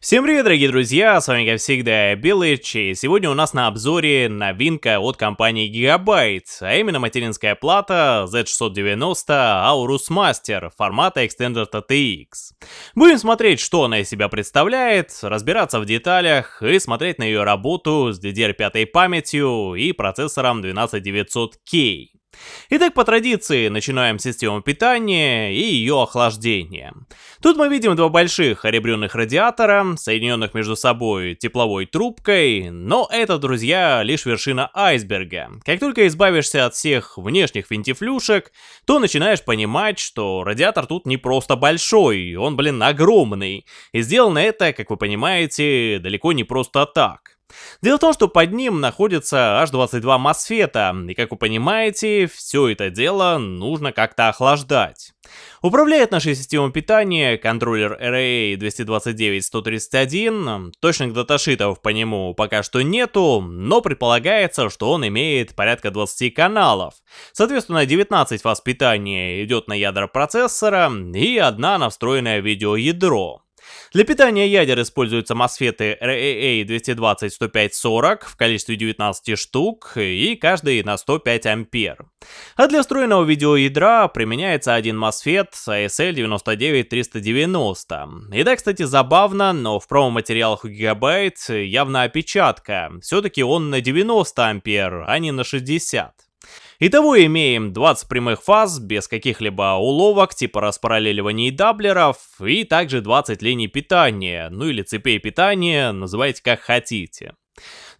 Всем привет, дорогие друзья, с вами как всегда Белыч, и сегодня у нас на обзоре новинка от компании Gigabyte, а именно материнская плата Z690 Aorus Master формата Extended ATX. Будем смотреть, что она из себя представляет, разбираться в деталях и смотреть на ее работу с DDR5 памятью и процессором 12900K. Итак, по традиции, начинаем с системы питания и ее охлаждения. Тут мы видим два больших ребрюных радиатора, соединенных между собой тепловой трубкой, но это, друзья, лишь вершина айсберга. Как только избавишься от всех внешних винтифлюшек, то начинаешь понимать, что радиатор тут не просто большой, он, блин, огромный. И сделано это, как вы понимаете, далеко не просто так. Дело в том, что под ним находится аж 22 мосфета, и как вы понимаете, все это дело нужно как-то охлаждать. Управляет нашей системой питания контроллер RA229-131, точных даташитов по нему пока что нету, но предполагается, что он имеет порядка 20 каналов. Соответственно, 19 фаз питания идет на ядра процессора и одна на встроенное видеоядро. Для питания ядер используются мосфеты RAA 220-105-40 в количестве 19 штук и каждый на 105 ампер. А для встроенного видеоядра применяется один MOSFET ASL 99390. И да, кстати, забавно, но в промо-материалах у Gigabyte явно опечатка. Все-таки он на 90 ампер, а не на 60. Итого имеем 20 прямых фаз без каких-либо уловок типа распараллеливания и даблеров, и также 20 линий питания, ну или цепей питания, называйте как хотите.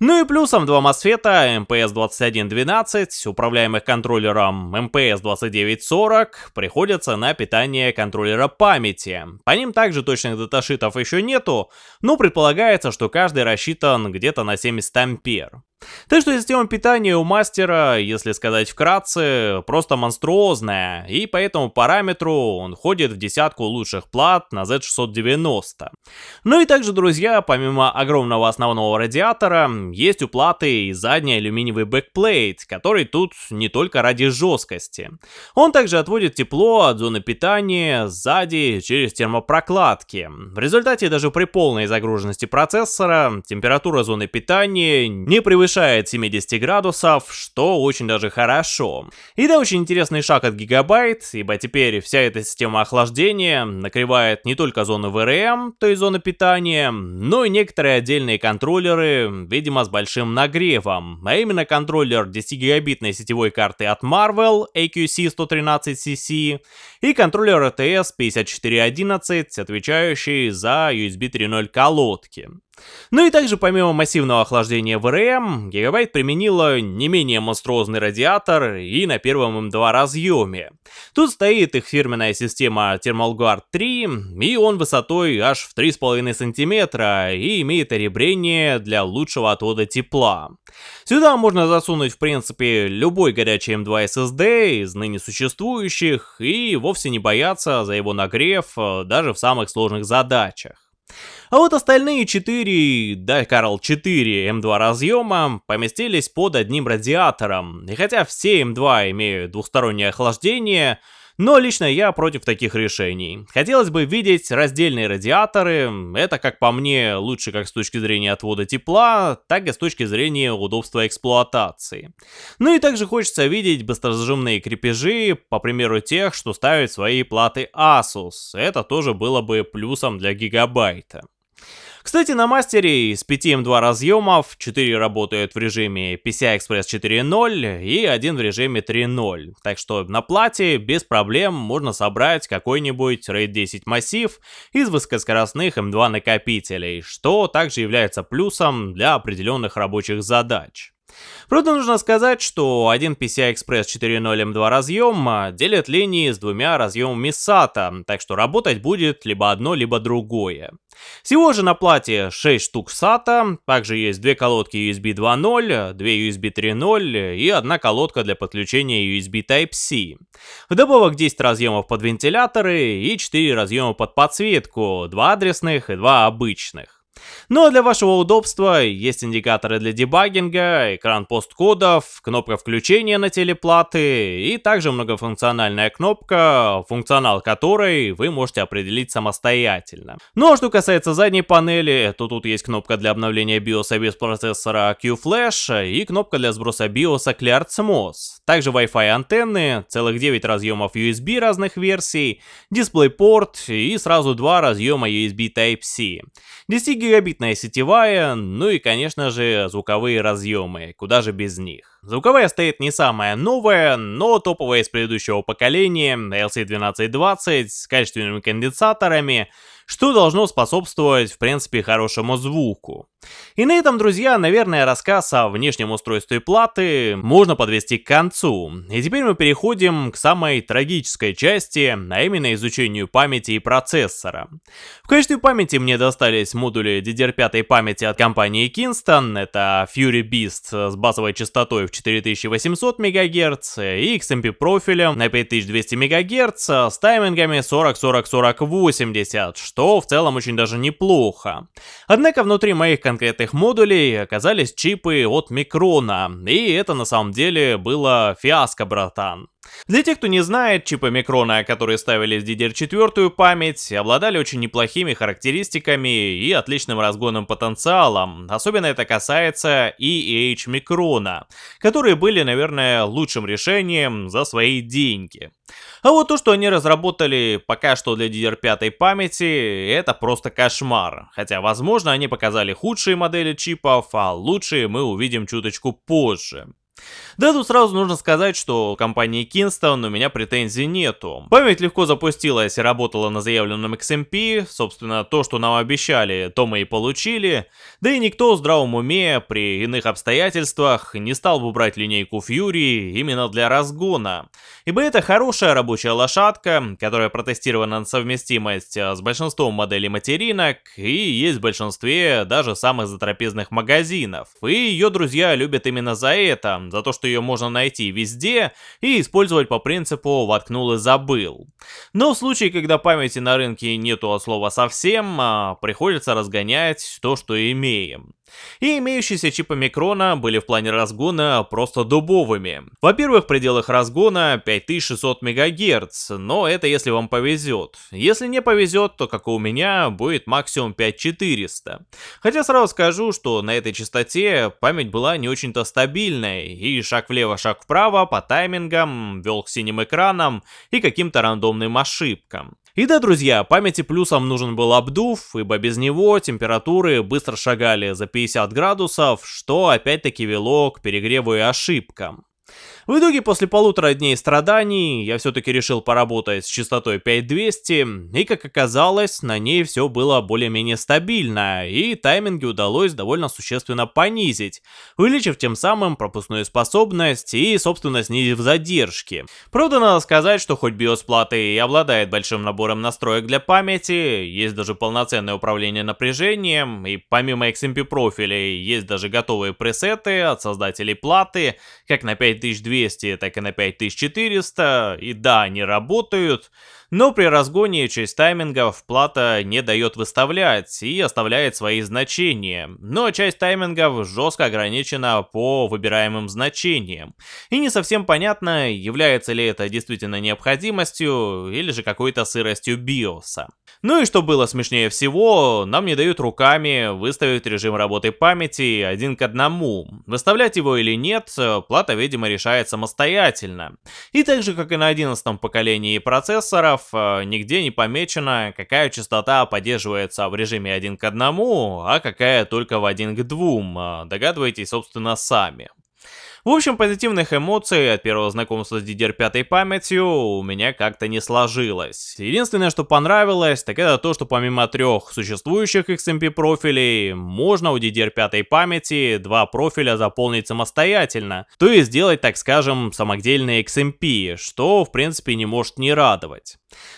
Ну и плюсом два мосфета MPS2112, управляемых контроллером MPS2940, приходятся на питание контроллера памяти. По ним также точных даташитов еще нету, но предполагается, что каждый рассчитан где-то на 70 ампер. Так что система питания у мастера, если сказать вкратце, просто монструозная, и по этому параметру он входит в десятку лучших плат на Z690. Ну и также, друзья, помимо огромного основного радиатора, есть у и задний алюминиевый backplate, который тут не только ради жесткости. Он также отводит тепло от зоны питания сзади через термопрокладки. В результате даже при полной загруженности процессора температура зоны питания не превышает превышает 70 градусов, что очень даже хорошо. И да, очень интересный шаг от Gigabyte, ибо теперь вся эта система охлаждения накрывает не только зону VRM, то есть зоны питания, но и некоторые отдельные контроллеры, видимо с большим нагревом, а именно контроллер 10-гигабитной сетевой карты от Marvell AQC113CC и контроллер ATS 5411, отвечающий за USB 3.0 колодки. Ну и также помимо массивного охлаждения VRM, Gigabyte применила не менее монструозный радиатор и на первом М2 разъеме. Тут стоит их фирменная система Thermal Guard 3, и он высотой аж в 3,5 см и имеет ребрение для лучшего отвода тепла. Сюда можно засунуть в принципе любой горячий M2 SSD из ныне существующих и вовсе не бояться за его нагрев э, даже в самых сложных задачах. А вот остальные 4, да, Карл, 4 М2 разъема поместились под одним радиатором. И хотя все М2 имеют двухстороннее охлаждение, но лично я против таких решений. Хотелось бы видеть раздельные радиаторы, это, как по мне, лучше как с точки зрения отвода тепла, так и с точки зрения удобства эксплуатации. Ну и также хочется видеть быстрозажимные крепежи, по примеру тех, что ставят свои платы Asus, это тоже было бы плюсом для гигабайта. Кстати, на мастере из 5 М2 разъемов 4 работают в режиме PCI Express 4.0 и один в режиме 3.0. Так что на плате без проблем можно собрать какой-нибудь RAID 10 массив из высокоскоростных М2 накопителей, что также является плюсом для определенных рабочих задач. Правда, нужно сказать, что один PCI Express 4.0 M2 разъем делит линии с двумя разъемами SATA, так что работать будет либо одно, либо другое. Всего же на плате 6 штук SATA, также есть две колодки USB 2.0, две USB 3.0 и одна колодка для подключения USB Type-C. Вдобавок 10 разъемов под вентиляторы и 4 разъема под подсветку, 2 адресных и 2 обычных. Ну а для вашего удобства есть индикаторы для дебагинга, экран посткодов, кнопка включения на телеплаты и также многофункциональная кнопка, функционал которой вы можете определить самостоятельно. Ну а что касается задней панели, то тут есть кнопка для обновления BIOS без процессора QFlash и кнопка для сброса BIOS ClearSMOS. Также Wi-Fi антенны, целых 9 разъемов USB разных версий, DisplayPort и сразу два разъема USB Type-C. 10 гигабитная сетевая, ну и конечно же звуковые разъемы, куда же без них. Звуковая стоит не самая новая, но топовая из предыдущего поколения, LC1220 с качественными конденсаторами, что должно способствовать, в принципе, хорошему звуку. И на этом, друзья, наверное, рассказ о внешнем устройстве платы можно подвести к концу. И теперь мы переходим к самой трагической части, а именно изучению памяти и процессора. В качестве памяти мне достались модули DDR5 памяти от компании Kingston, это Fury Beast с базовой частотой в 4800 МГц и XMP профилем на 5200 МГц с таймингами 40-40-40-80, что в целом очень даже неплохо. Однако внутри моих конкретных модулей оказались чипы от Микрона, и это на самом деле было фиаско, братан. Для тех, кто не знает, чипы Микрона, которые ставили в DDR4 память, обладали очень неплохими характеристиками и отличным разгонным потенциалом. Особенно это касается EH Микрона, которые были, наверное, лучшим решением за свои деньги. А вот то, что они разработали пока что для DDR5 памяти, это просто кошмар. Хотя, возможно, они показали худшие модели чипов, а лучшие мы увидим чуточку позже. Да, тут сразу нужно сказать, что у компании Kingston у меня претензий нету. Память легко запустилась и работала на заявленном XMP, собственно, то, что нам обещали, то мы и получили. Да и никто в здравом уме при иных обстоятельствах не стал бы брать линейку Fury именно для разгона. Ибо это хорошая рабочая лошадка, которая протестирована на совместимость э, с большинством моделей материнок и есть в большинстве даже самых затрапезных магазинов. И ее друзья любят именно за это, за то, что ее можно найти везде и использовать по принципу «воткнул и забыл». Но в случае, когда памяти на рынке нету от слова совсем, а, приходится разгонять то, что имеем. И имеющиеся чипы Микрона были в плане разгона просто дубовыми. Во-первых, в пределах разгона 5600 МГц, но это если вам повезет. Если не повезет, то как и у меня, будет максимум 5400. Хотя сразу скажу, что на этой частоте память была не очень-то стабильной, и шаг влево, шаг вправо по таймингам вел к синим экранам и каким-то рандомным ошибкам. И да, друзья, памяти плюсом нужен был обдув, ибо без него температуры быстро шагали за 50 градусов, что опять-таки вело к перегреву и ошибкам. В итоге, после полутора дней страданий, я все-таки решил поработать с частотой 5200, и как оказалось, на ней все было более-менее стабильно, и тайминги удалось довольно существенно понизить, увеличив тем самым пропускную способность и, собственно, снизив задержки. Правда, надо сказать, что хоть BIOS платы и обладает большим набором настроек для памяти, есть даже полноценное управление напряжением, и помимо XMP профилей есть даже готовые пресеты от создателей платы, как на 5200 200, так и на 5400, и да, они работают, но при разгоне часть таймингов плата не дает выставлять и оставляет свои значения, но часть таймингов жестко ограничена по выбираемым значениям. И не совсем понятно, является ли это действительно необходимостью или же какой-то сыростью биоса. Ну и что было смешнее всего, нам не дают руками выставить режим работы памяти один к одному. Выставлять его или нет, плата, видимо, решает самостоятельно. И так же, как и на 11 поколении процессоров, параметров э, нигде не помечено, какая частота поддерживается в режиме 1 к 1, а какая только в 1 к 2. Э, догадываетесь, собственно, сами. В общем, позитивных эмоций от первого знакомства с DDR5 памятью у меня как-то не сложилось. Единственное, что понравилось, так это то, что помимо трех существующих XMP профилей, можно у DDR5 памяти два профиля заполнить самостоятельно, то есть сделать, так скажем, самодельный XMP, что в принципе не может не радовать.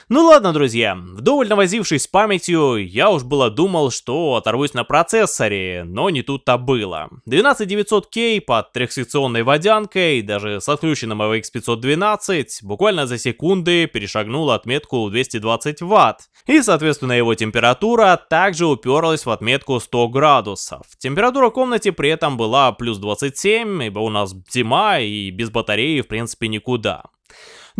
Ну ладно, друзья, вдоволь навозившись памятью, я уж было думал, что оторвусь на процессоре, но не тут-то было. 12900K под трехсекционной водянкой, даже с отключенным AVX 512, буквально за секунды перешагнул отметку 220 Вт. И, соответственно, его температура также уперлась в отметку 100 градусов. Температура в комнате при этом была плюс 27, ибо у нас зима и без батареи в принципе никуда.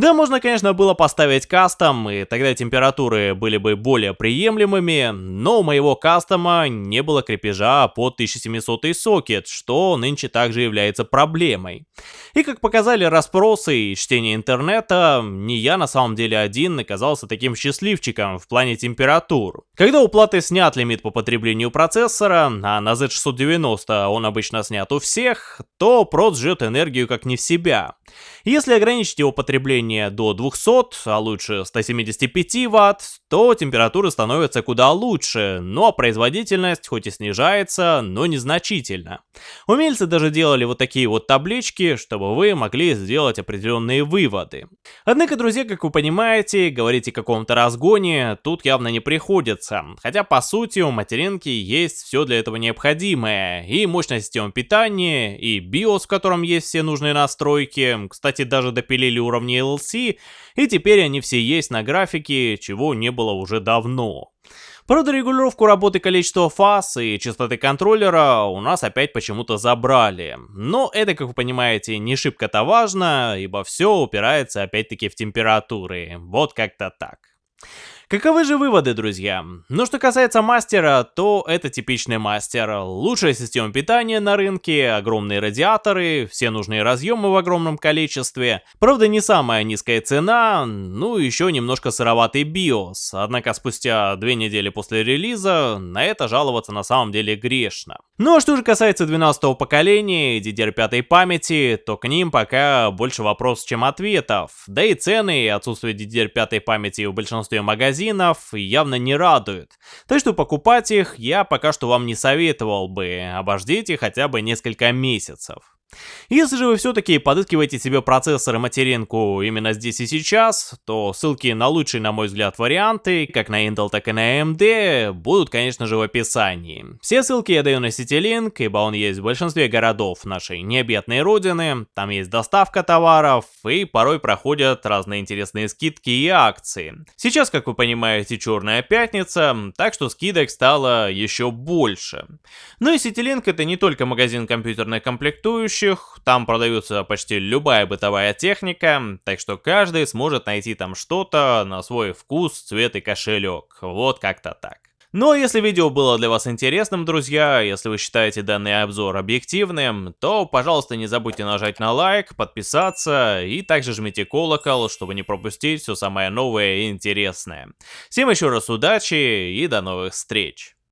Да, можно, конечно, было поставить кастом, и тогда температуры были бы более приемлемыми, но у моего кастома не было крепежа под 1700 сокет, что нынче также является проблемой. И как показали расспросы и чтение интернета, не я на самом деле один оказался таким счастливчиком в плане температур. Когда у платы снят лимит по потреблению процессора, а на Z690 он обычно снят у всех, то проц жжет энергию как не в себя. Если ограничить его потребление до 200, а лучше 175 Вт, то температура становится куда лучше, но производительность хоть и снижается, но незначительно. Умельцы даже делали вот такие вот таблички, чтобы вы могли сделать определенные выводы. Однако, друзья, как вы понимаете, говорить о каком-то разгоне тут явно не приходится, хотя по сути у материнки есть все для этого необходимое, и мощная система питания, и BIOS, в котором есть все нужные настройки, кстати, даже допилили уровни LC, и теперь они все есть на графике, чего не было уже давно. Правда, регулировку работы количества фаз и частоты контроллера у нас опять почему-то забрали. Но это, как вы понимаете, не шибко-то важно, ибо все упирается опять-таки в температуры. Вот как-то так. Каковы же выводы, друзья? Ну, что касается мастера, то это типичный мастер. Лучшая система питания на рынке, огромные радиаторы, все нужные разъемы в огромном количестве. Правда, не самая низкая цена, ну еще немножко сыроватый BIOS. Однако спустя две недели после релиза на это жаловаться на самом деле грешно. Ну а что же касается 12 поколения и DDR5 памяти, то к ним пока больше вопросов, чем ответов. Да и цены и отсутствие DDR5 памяти в большинстве магазинов явно не радуют. Так что покупать их я пока что вам не советовал бы, обождите хотя бы несколько месяцев. Если же вы все-таки подыскиваете себе процессор и материнку именно здесь и сейчас, то ссылки на лучшие, на мой взгляд, варианты, как на Intel, так и на AMD, будут, конечно же, в описании. Все ссылки я даю на CityLink, ибо он есть в большинстве городов нашей необъятной родины, там есть доставка товаров, и порой проходят разные интересные скидки и акции. Сейчас, как вы понимаете, черная пятница, так что скидок стало еще больше. Ну и CityLink это не только магазин компьютерных комплектующих, продающих, там продается почти любая бытовая техника, так что каждый сможет найти там что-то на свой вкус, цвет и кошелек. Вот как-то так. Ну а если видео было для вас интересным, друзья, если вы считаете данный обзор объективным, то, пожалуйста, не забудьте нажать на лайк, подписаться и также жмите колокол, чтобы не пропустить все самое новое и интересное. Всем еще раз удачи и до новых встреч!